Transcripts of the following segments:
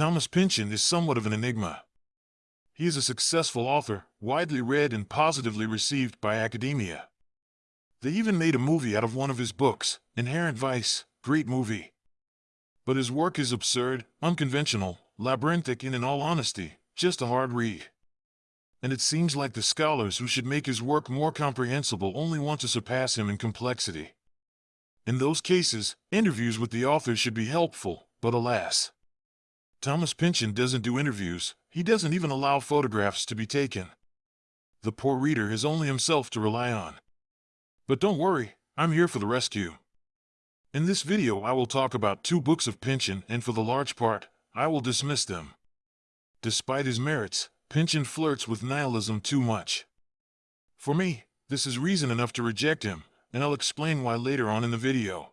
Thomas Pynchon is somewhat of an enigma. He is a successful author, widely read and positively received by academia. They even made a movie out of one of his books, Inherent Vice, great movie. But his work is absurd, unconventional, labyrinthic and in all honesty, just a hard read. And it seems like the scholars who should make his work more comprehensible only want to surpass him in complexity. In those cases, interviews with the author should be helpful, but alas. Thomas Pynchon doesn't do interviews, he doesn't even allow photographs to be taken. The poor reader has only himself to rely on. But don't worry, I'm here for the rescue. In this video I will talk about two books of Pynchon and for the large part, I will dismiss them. Despite his merits, Pynchon flirts with nihilism too much. For me, this is reason enough to reject him, and I'll explain why later on in the video.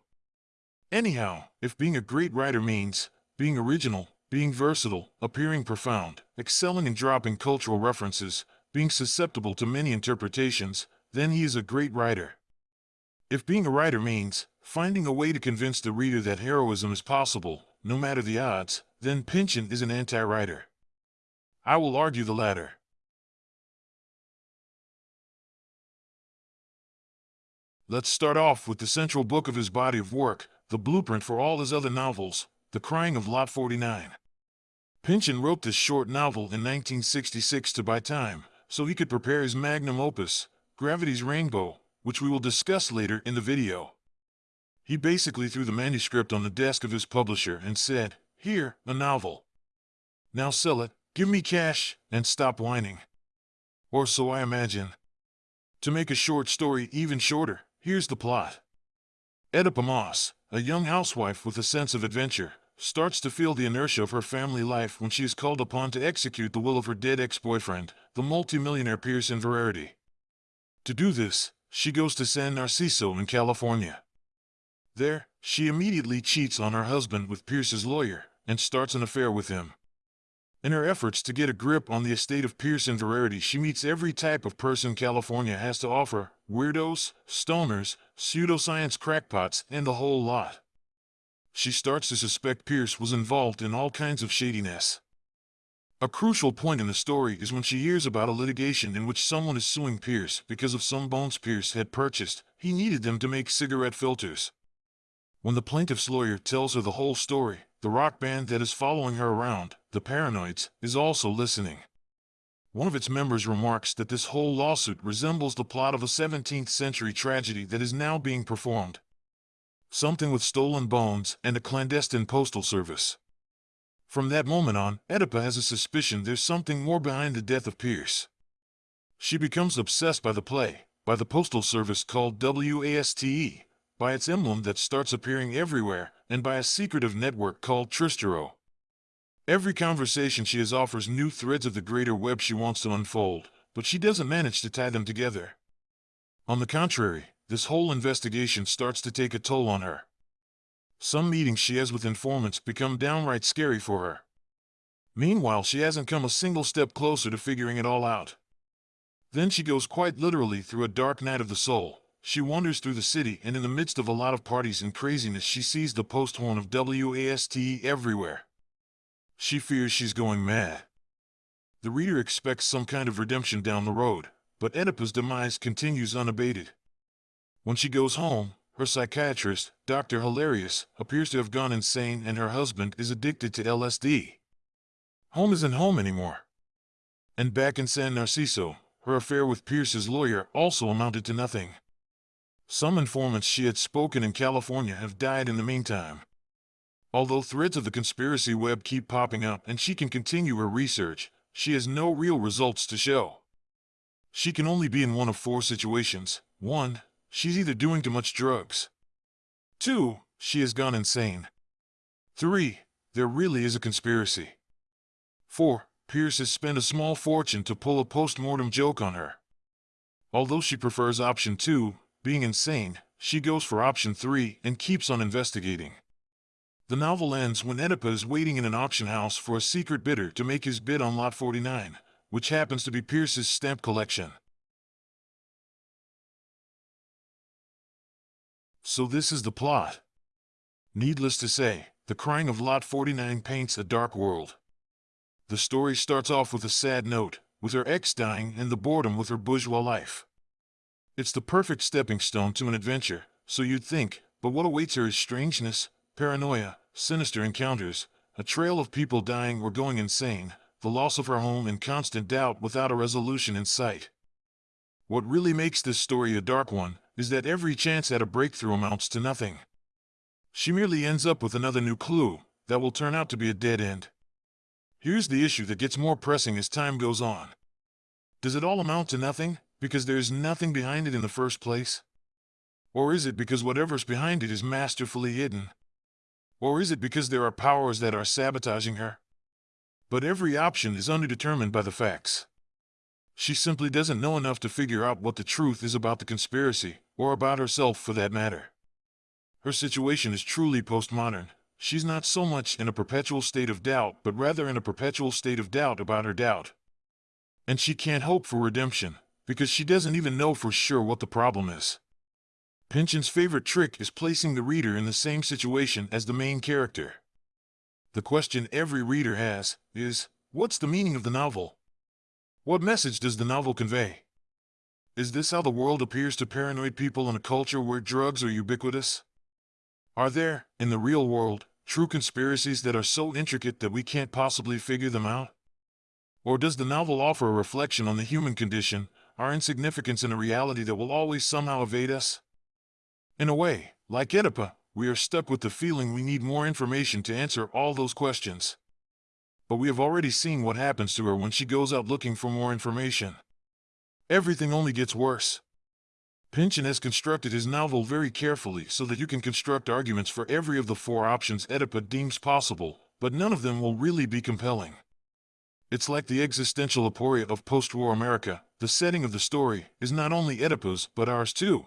Anyhow, if being a great writer means being original, being versatile, appearing profound, excelling in dropping cultural references, being susceptible to many interpretations, then he is a great writer. If being a writer means finding a way to convince the reader that heroism is possible, no matter the odds, then Pynchon is an anti-writer. I will argue the latter. Let's start off with the central book of his body of work, the blueprint for all his other novels, The Crying of Lot 49. Pynchon wrote this short novel in 1966 to buy time, so he could prepare his magnum opus, Gravity's Rainbow, which we will discuss later in the video. He basically threw the manuscript on the desk of his publisher and said, Here, a novel. Now sell it, give me cash, and stop whining. Or so I imagine. To make a short story even shorter, Here's the plot. Oedipa Maas, a young housewife with a sense of adventure, starts to feel the inertia of her family life when she is called upon to execute the will of her dead ex-boyfriend, the multimillionaire Pierce Inverarity. To do this, she goes to San Narciso in California. There, she immediately cheats on her husband with Pierce's lawyer and starts an affair with him. In her efforts to get a grip on the estate of Pierce Inverarity, she meets every type of person California has to offer, weirdos, stoners, pseudoscience crackpots, and the whole lot. She starts to suspect Pierce was involved in all kinds of shadiness. A crucial point in the story is when she hears about a litigation in which someone is suing Pierce because of some bones Pierce had purchased. He needed them to make cigarette filters. When the plaintiff's lawyer tells her the whole story, the rock band that is following her around, the Paranoids, is also listening. One of its members remarks that this whole lawsuit resembles the plot of a 17th century tragedy that is now being performed. Something with stolen bones and a clandestine postal service. From that moment on, Oedipa has a suspicion there's something more behind the death of Pierce. She becomes obsessed by the play, by the postal service called WASTE, by its emblem that starts appearing everywhere, and by a secretive network called Tristero. Every conversation she has offers new threads of the greater web she wants to unfold, but she doesn't manage to tie them together. On the contrary, this whole investigation starts to take a toll on her. Some meetings she has with informants become downright scary for her. Meanwhile, she hasn't come a single step closer to figuring it all out. Then she goes quite literally through a dark night of the soul, she wanders through the city and in the midst of a lot of parties and craziness she sees the post horn of WASTE everywhere. She fears she's going mad. The reader expects some kind of redemption down the road, but Oedipa's demise continues unabated. When she goes home, her psychiatrist, Dr. Hilarius, appears to have gone insane and her husband is addicted to LSD. Home isn't home anymore. And back in San Narciso, her affair with Pierce's lawyer also amounted to nothing. Some informants she had spoken in California have died in the meantime. Although threads of the conspiracy web keep popping up and she can continue her research, she has no real results to show. She can only be in one of four situations. 1. She's either doing too much drugs. 2. She has gone insane. 3. There really is a conspiracy. 4. Pierce has spent a small fortune to pull a post-mortem joke on her. Although she prefers option 2, being insane, she goes for option 3 and keeps on investigating. The novel ends when Oedipa is waiting in an auction house for a secret bidder to make his bid on Lot 49, which happens to be Pierce's stamp collection. So this is the plot. Needless to say, The Crying of Lot 49 paints a dark world. The story starts off with a sad note, with her ex dying and the boredom with her bourgeois life. It's the perfect stepping stone to an adventure, so you'd think, but what awaits her is strangeness, paranoia, sinister encounters, a trail of people dying or going insane, the loss of her home and constant doubt without a resolution in sight. What really makes this story a dark one is that every chance at a breakthrough amounts to nothing. She merely ends up with another new clue that will turn out to be a dead end. Here's the issue that gets more pressing as time goes on. Does it all amount to nothing because there's nothing behind it in the first place? Or is it because whatever's behind it is masterfully hidden? Or is it because there are powers that are sabotaging her? But every option is underdetermined by the facts. She simply doesn't know enough to figure out what the truth is about the conspiracy, or about herself for that matter. Her situation is truly postmodern, She's not so much in a perpetual state of doubt, but rather in a perpetual state of doubt about her doubt. And she can't hope for redemption, because she doesn't even know for sure what the problem is. Pynchon's favorite trick is placing the reader in the same situation as the main character. The question every reader has is, what's the meaning of the novel? What message does the novel convey? Is this how the world appears to paranoid people in a culture where drugs are ubiquitous? Are there, in the real world, true conspiracies that are so intricate that we can't possibly figure them out? Or does the novel offer a reflection on the human condition, our insignificance in a reality that will always somehow evade us? In a way, like Oedipa, we are stuck with the feeling we need more information to answer all those questions. But we have already seen what happens to her when she goes out looking for more information. Everything only gets worse. Pynchon has constructed his novel very carefully so that you can construct arguments for every of the four options Oedipa deems possible, but none of them will really be compelling. It's like the existential aporia of post-war America. The setting of the story is not only Oedipa's, but ours too.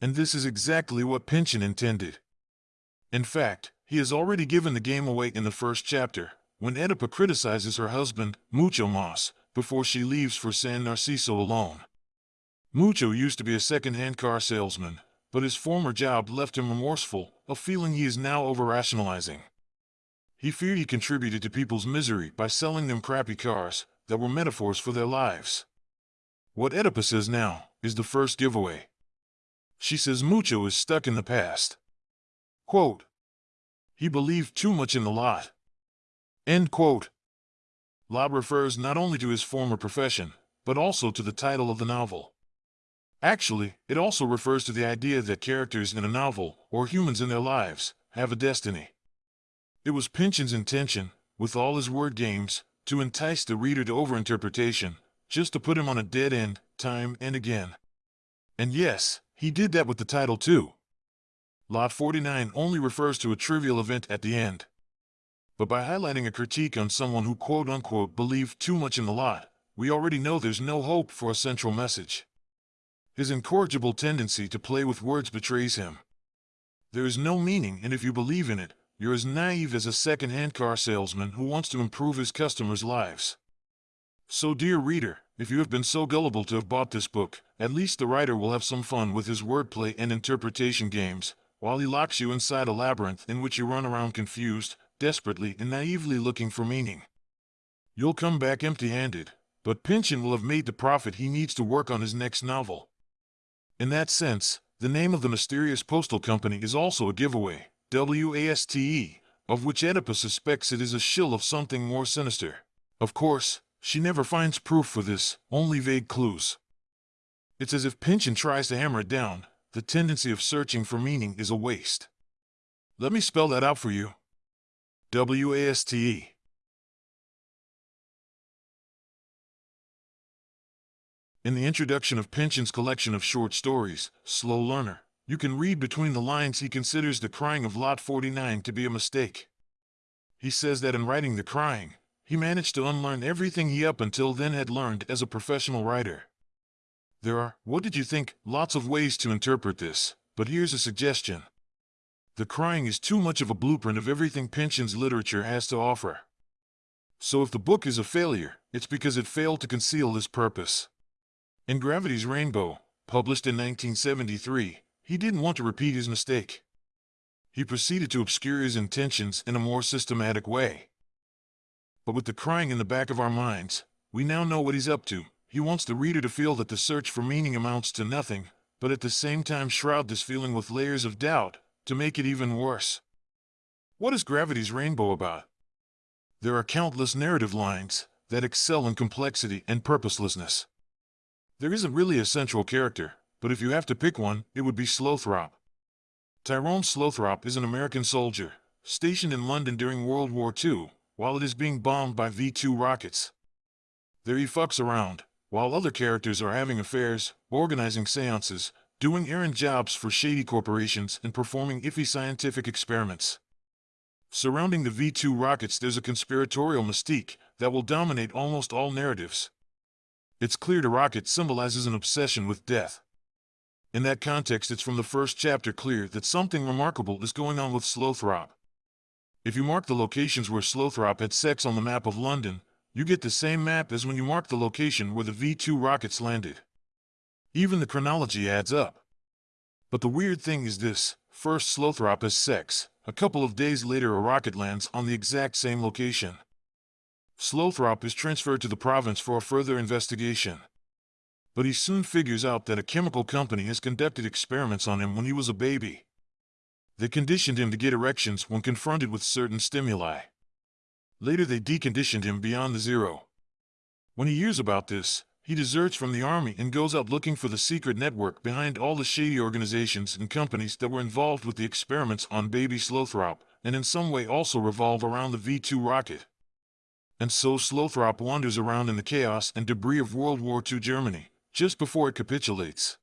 And this is exactly what Pynchon intended. In fact, he has already given the game away in the first chapter, when Oedipa criticizes her husband, Mucho Maas, before she leaves for San Narciso alone. Mucho used to be a second-hand car salesman, but his former job left him remorseful, a feeling he is now over-rationalizing. He feared he contributed to people's misery by selling them crappy cars that were metaphors for their lives. What Oedipa says now is the first giveaway. She says Mucho is stuck in the past. Quote, he believed too much in the lot. End quote. Lot refers not only to his former profession, but also to the title of the novel. Actually, it also refers to the idea that characters in a novel, or humans in their lives, have a destiny. It was Pynchon's intention, with all his word games, to entice the reader to overinterpretation, just to put him on a dead end, time and again. And yes, he did that with the title too. Lot 49 only refers to a trivial event at the end. But by highlighting a critique on someone who quote-unquote believed too much in the lot, we already know there's no hope for a central message. His incorrigible tendency to play with words betrays him. There is no meaning, and if you believe in it, you're as naive as a second-hand car salesman who wants to improve his customers' lives. So dear reader, if you have been so gullible to have bought this book, at least the writer will have some fun with his wordplay and interpretation games, while he locks you inside a labyrinth in which you run around confused, desperately and naively looking for meaning. You'll come back empty-handed, but Pynchon will have made the profit he needs to work on his next novel. In that sense, the name of the mysterious postal company is also a giveaway, WASTE, of which Oedipa suspects it is a shill of something more sinister. Of course, she never finds proof for this, only vague clues. It's as if Pynchon tries to hammer it down, the tendency of searching for meaning is a waste. Let me spell that out for you. W-A-S-T-E. In the introduction of Pynchon's collection of short stories, Slow Learner, you can read between the lines he considers the crying of Lot 49 to be a mistake. He says that in writing The Crying, he managed to unlearn everything he up until then had learned as a professional writer. There are, what did you think, lots of ways to interpret this, but here's a suggestion. The Crying is too much of a blueprint of everything Pynchon's literature has to offer. So if the book is a failure, it's because it failed to conceal this purpose. In Gravity's Rainbow, published in 1973, he didn't want to repeat his mistake. He proceeded to obscure his intentions in a more systematic way. But with the crying in the back of our minds, we now know what he's up to. He wants the reader to feel that the search for meaning amounts to nothing, but at the same time shroud this feeling with layers of doubt to make it even worse. What is Gravity's Rainbow about? There are countless narrative lines that excel in complexity and purposelessness. There isn't really a central character, but if you have to pick one, it would be Slothrop. Tyrone Slothrop is an American soldier, stationed in London during World War II, while it is being bombed by V-2 rockets. There he fucks around, while other characters are having affairs, organizing seances, doing errand jobs for shady corporations, and performing iffy scientific experiments. Surrounding the V-2 rockets there's a conspiratorial mystique that will dominate almost all narratives. It's clear the rocket symbolizes an obsession with death. In that context, it's from the first chapter clear that something remarkable is going on with Slothrop. If you mark the locations where Slothrop had sex on the map of London, you get the same map as when you mark the location where the V-2 rockets landed. Even the chronology adds up. But the weird thing is this, first Slothrop has sex, a couple of days later a rocket lands on the exact same location. Slothrop is transferred to the province for a further investigation. But he soon figures out that a chemical company has conducted experiments on him when he was a baby. They conditioned him to get erections when confronted with certain stimuli. Later they deconditioned him beyond the zero. When he hears about this, he deserts from the army and goes out looking for the secret network behind all the shady organizations and companies that were involved with the experiments on baby Slothrop, and in some way also revolve around the V-2 rocket. And so Slothrop wanders around in the chaos and debris of World War II Germany, just before it capitulates.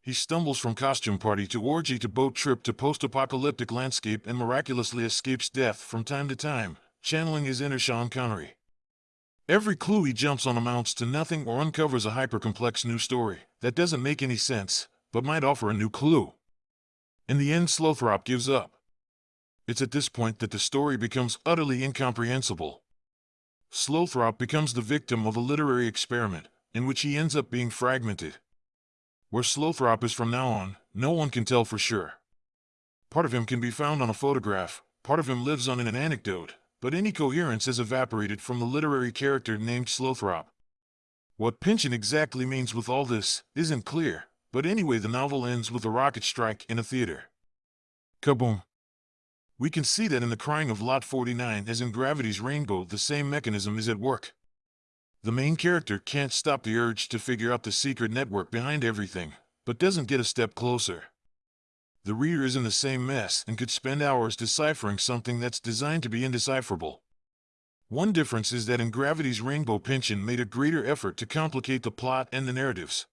He stumbles from costume party to orgy to boat trip to post-apocalyptic landscape and miraculously escapes death from time to time, channeling his inner Sean Connery. Every clue he jumps on amounts to nothing or uncovers a hyper-complex new story that doesn't make any sense, but might offer a new clue. In the end, Slothrop gives up. It's at this point that the story becomes utterly incomprehensible. Slothrop becomes the victim of a literary experiment, in which he ends up being fragmented. Where Slothrop is from now on, no one can tell for sure. Part of him can be found on a photograph, part of him lives on in an anecdote, but any coherence has evaporated from the literary character named Slothrop. What Pynchon exactly means with all this isn't clear, but anyway the novel ends with a rocket strike in a theater. Kaboom! We can see that in the crying of Lot 49 as in Gravity's Rainbow the same mechanism is at work. The main character can't stop the urge to figure out the secret network behind everything, but doesn't get a step closer. The reader is in the same mess and could spend hours deciphering something that's designed to be indecipherable. One difference is that in Gravity's Rainbow Pynchon made a greater effort to complicate the plot and the narratives.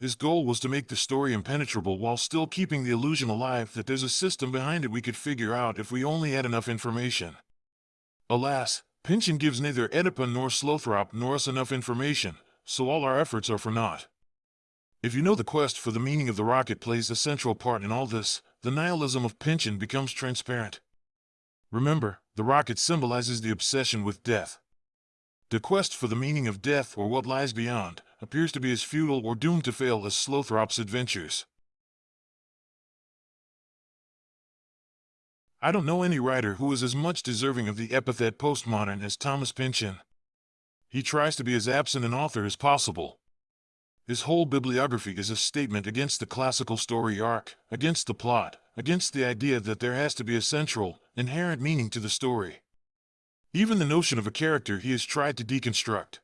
His goal was to make the story impenetrable while still keeping the illusion alive that there's a system behind it we could figure out if we only had enough information. Alas, Pynchon gives neither Oedipa nor Slothrop nor us enough information, so all our efforts are for naught. If you know the quest for the meaning of the rocket plays a central part in all this, the nihilism of Pynchon becomes transparent. Remember, the rocket symbolizes the obsession with death. The quest for the meaning of death or what lies beyond appears to be as futile or doomed to fail as Slothrop's adventures. I don't know any writer who is as much deserving of the epithet postmodern as Thomas Pynchon. He tries to be as absent an author as possible, his whole bibliography is a statement against the classical story arc, against the plot, against the idea that there has to be a central, inherent meaning to the story. Even the notion of a character he has tried to deconstruct.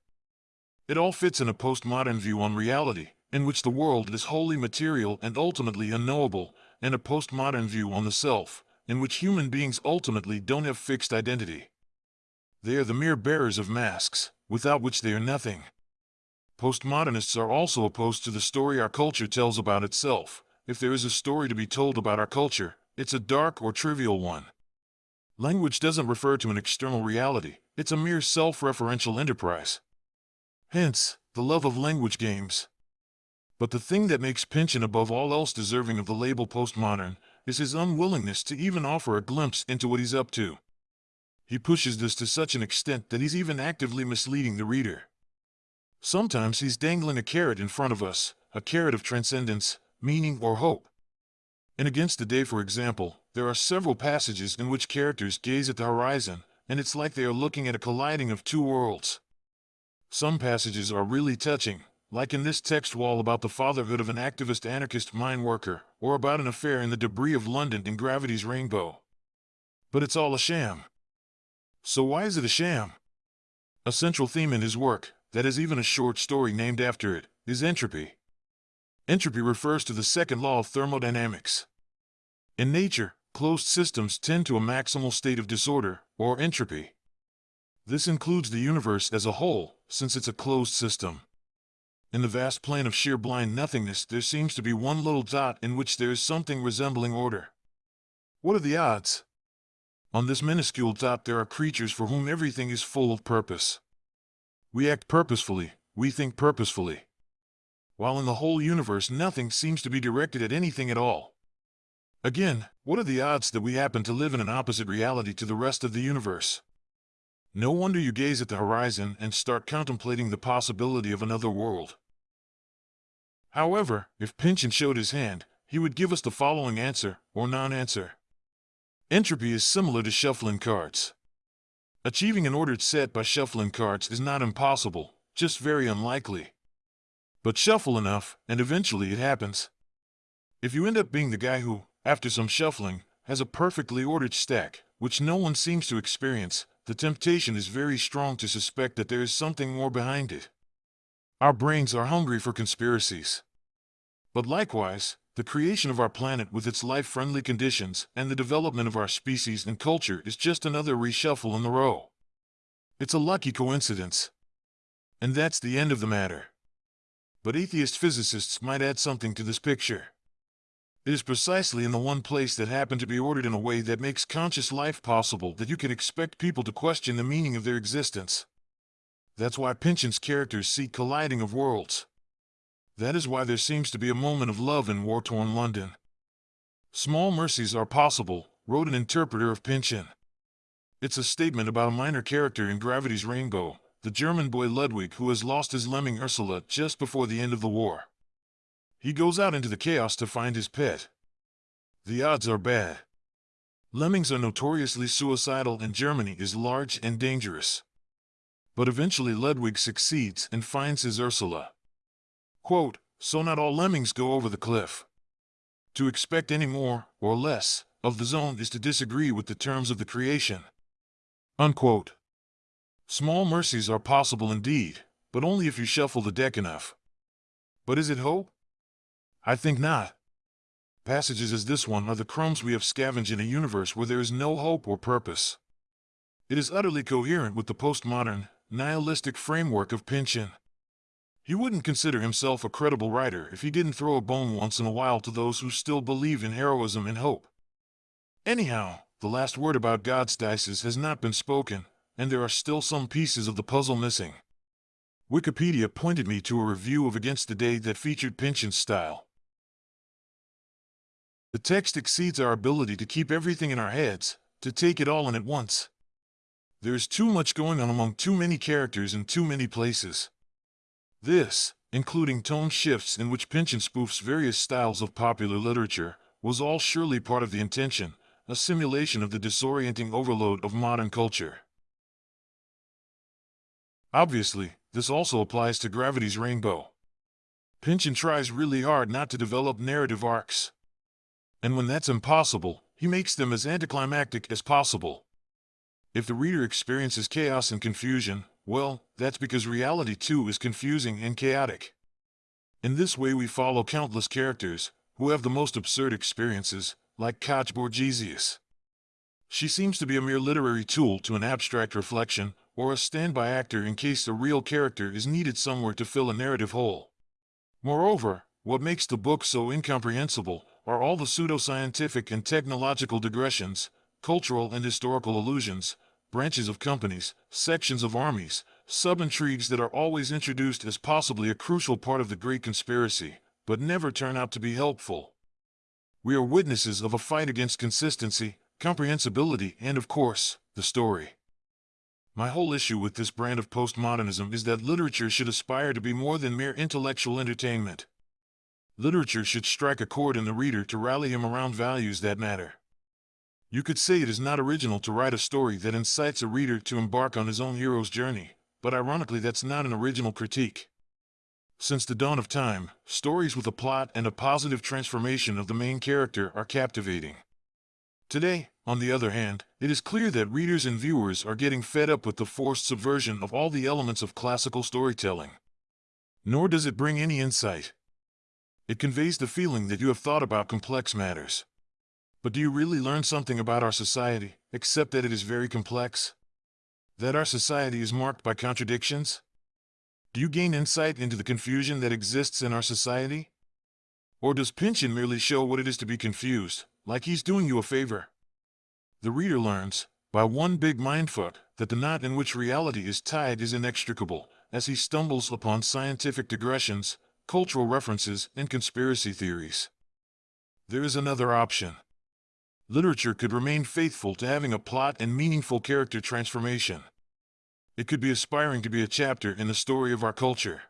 It all fits in a postmodern view on reality, in which the world is wholly material and ultimately unknowable, and a postmodern view on the self, in which human beings ultimately don't have fixed identity. They are the mere bearers of masks, without which they are nothing. Postmodernists are also opposed to the story our culture tells about itself. If there is a story to be told about our culture, it's a dark or trivial one. Language doesn't refer to an external reality, it's a mere self-referential enterprise. Hence, the love of language games. But the thing that makes Pynchon above all else deserving of the label postmodern is his unwillingness to even offer a glimpse into what he's up to. He pushes this to such an extent that he's even actively misleading the reader. Sometimes he's dangling a carrot in front of us, a carrot of transcendence, meaning, or hope. In Against the Day, for example, there are several passages in which characters gaze at the horizon, and it's like they are looking at a colliding of two worlds. Some passages are really touching, like in this text wall about the fatherhood of an activist anarchist mine worker, or about an affair in the debris of London in Gravity's Rainbow. But it's all a sham. So why is it a sham? A central theme in his work, that is even a short story named after it, is entropy. Entropy refers to the second law of thermodynamics. In nature, closed systems tend to a maximal state of disorder, or entropy. This includes the universe as a whole, since it's a closed system. In the vast plane of sheer blind nothingness, there seems to be one little dot in which there is something resembling order. What are the odds? On this minuscule dot there are creatures for whom everything is full of purpose. We act purposefully, we think purposefully. While in the whole universe nothing seems to be directed at anything at all. Again, what are the odds that we happen to live in an opposite reality to the rest of the universe? No wonder you gaze at the horizon and start contemplating the possibility of another world. However, if Pynchon showed his hand, he would give us the following answer, or non-answer. Entropy is similar to shuffling cards. Achieving an ordered set by shuffling cards is not impossible, just very unlikely. But shuffle enough, and eventually it happens. If you end up being the guy who, after some shuffling, has a perfectly ordered stack, which no one seems to experience, the temptation is very strong to suspect that there is something more behind it. Our brains are hungry for conspiracies. But likewise, the creation of our planet with its life-friendly conditions and the development of our species and culture is just another reshuffle in the row. It's a lucky coincidence. And that's the end of the matter. But atheist physicists might add something to this picture. It is precisely in the one place that happened to be ordered in a way that makes conscious life possible that you can expect people to question the meaning of their existence. That's why Pynchon's characters see colliding of worlds. That is why there seems to be a moment of love in war-torn London. Small mercies are possible, wrote an interpreter of Pynchon. It's a statement about a minor character in Gravity's Rainbow, the German boy Ludwig who has lost his lemming Ursula just before the end of the war. He goes out into the chaos to find his pet. The odds are bad. Lemmings are notoriously suicidal and Germany is large and dangerous. But eventually Ludwig succeeds and finds his Ursula. Quote, so not all lemmings go over the cliff. To expect any more, or less, of the zone is to disagree with the terms of the creation. Unquote. Small mercies are possible indeed, but only if you shuffle the deck enough. But is it hope? I think not. Passages as this one are the crumbs we have scavenged in a universe where there is no hope or purpose. It is utterly coherent with the postmodern, nihilistic framework of Pynchon. He wouldn't consider himself a credible writer if he didn't throw a bone once in a while to those who still believe in heroism and hope. Anyhow, the last word about God's dices has not been spoken, and there are still some pieces of the puzzle missing. Wikipedia pointed me to a review of Against the Day that featured Pynchon's style. The text exceeds our ability to keep everything in our heads, to take it all in at once. There is too much going on among too many characters in too many places. This, including tone shifts in which Pynchon spoofs various styles of popular literature, was all surely part of the intention, a simulation of the disorienting overload of modern culture. Obviously, this also applies to Gravity's Rainbow. Pynchon tries really hard not to develop narrative arcs. And when that's impossible, he makes them as anticlimactic as possible. If the reader experiences chaos and confusion, well, that's because reality too is confusing and chaotic. In this way we follow countless characters, who have the most absurd experiences, like Katje Borgesius. She seems to be a mere literary tool to an abstract reflection, or a standby actor in case a real character is needed somewhere to fill a narrative hole. Moreover, what makes the book so incomprehensible are all the pseudoscientific and technological digressions, cultural and historical allusions, branches of companies, sections of armies, sub-intrigues that are always introduced as possibly a crucial part of the great conspiracy, but never turn out to be helpful. We are witnesses of a fight against consistency, comprehensibility, and of course, the story. My whole issue with this brand of postmodernism is that literature should aspire to be more than mere intellectual entertainment. Literature should strike a chord in the reader to rally him around values that matter. You could say it is not original to write a story that incites a reader to embark on his own hero's journey, but ironically that's not an original critique. Since the dawn of time, stories with a plot and a positive transformation of the main character are captivating. Today, on the other hand, it is clear that readers and viewers are getting fed up with the forced subversion of all the elements of classical storytelling. Nor does it bring any insight. It conveys the feeling that you have thought about complex matters. But do you really learn something about our society, except that it is very complex? That our society is marked by contradictions? Do you gain insight into the confusion that exists in our society? Or does Pynchon merely show what it is to be confused, like he's doing you a favor? The reader learns, by one big mindfuck, that the knot in which reality is tied is inextricable, as he stumbles upon scientific digressions, cultural references, and conspiracy theories. There is another option literature could remain faithful to having a plot and meaningful character transformation. It could be aspiring to be a chapter in the story of our culture.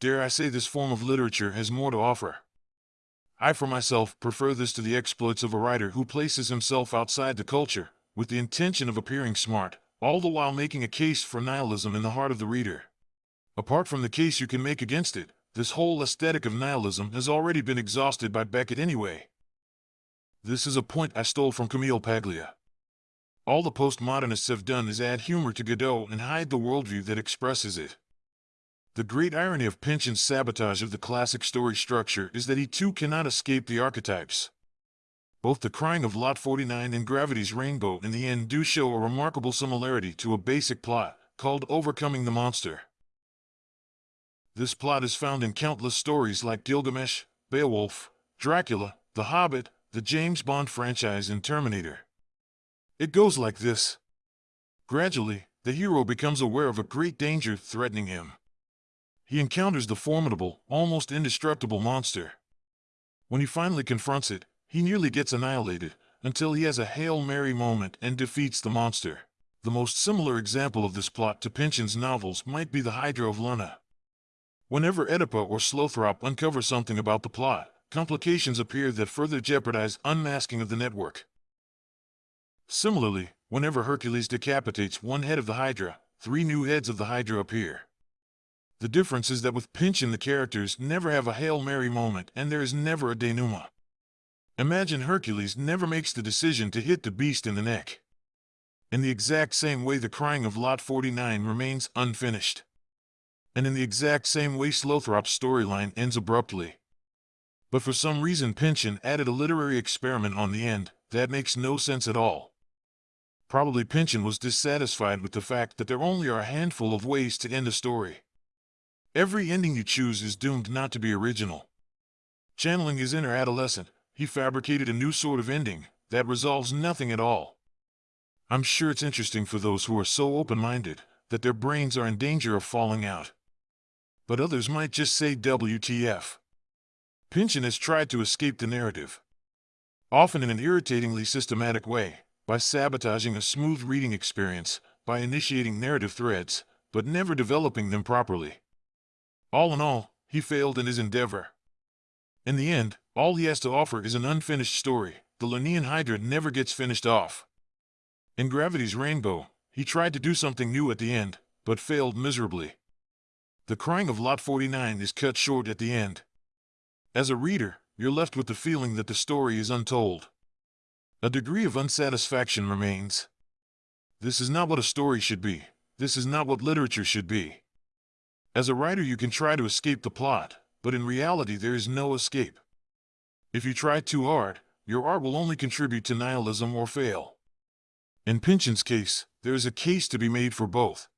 Dare I say this form of literature has more to offer. I for myself prefer this to the exploits of a writer who places himself outside the culture, with the intention of appearing smart, all the while making a case for nihilism in the heart of the reader. Apart from the case you can make against it, this whole aesthetic of nihilism has already been exhausted by Beckett anyway. This is a point I stole from Camille Paglia. All the postmodernists have done is add humor to Godot and hide the worldview that expresses it. The great irony of Pynchon's sabotage of the classic story structure is that he too cannot escape the archetypes. Both the crying of Lot 49 and Gravity's Rainbow in the end do show a remarkable similarity to a basic plot, called Overcoming the Monster. This plot is found in countless stories like Gilgamesh, Beowulf, Dracula, The Hobbit, the James Bond franchise and Terminator. It goes like this. Gradually, the hero becomes aware of a great danger threatening him. He encounters the formidable, almost indestructible monster. When he finally confronts it, he nearly gets annihilated, until he has a Hail Mary moment and defeats the monster. The most similar example of this plot to Pynchon's novels might be the Hydra of Lerna. Whenever Oedipa or Slothrop uncover something about the plot, complications appear that further jeopardize unmasking of the network. Similarly, whenever Hercules decapitates one head of the Hydra, three new heads of the Hydra appear. The difference is that with Pynchon the characters never have a Hail Mary moment and there is never a denouement. Imagine Hercules never makes the decision to hit the beast in the neck. In the exact same way the crying of Lot 49 remains unfinished. And in the exact same way Slothrop's storyline ends abruptly. But for some reason Pynchon added a literary experiment on the end that makes no sense at all. Probably Pynchon was dissatisfied with the fact that there only are a handful of ways to end a story. Every ending you choose is doomed not to be original. Channeling his inner adolescent, he fabricated a new sort of ending that resolves nothing at all. I'm sure it's interesting for those who are so open-minded that their brains are in danger of falling out. But others might just say WTF. Pynchon has tried to escape the narrative, often in an irritatingly systematic way, by sabotaging a smooth reading experience, by initiating narrative threads, but never developing them properly. All in all, he failed in his endeavor. In the end, all he has to offer is an unfinished story. The Lernaean Hydra never gets finished off. In Gravity's Rainbow, he tried to do something new at the end, but failed miserably. The crying of Lot 49 is cut short at the end, as a reader, you're left with the feeling that the story is untold. A degree of unsatisfaction remains. This is not what a story should be. This is not what literature should be. As a writer, you can try to escape the plot, but in reality, there is no escape. If you try too hard, your art will only contribute to nihilism or fail. In Pynchon's case, there is a case to be made for both.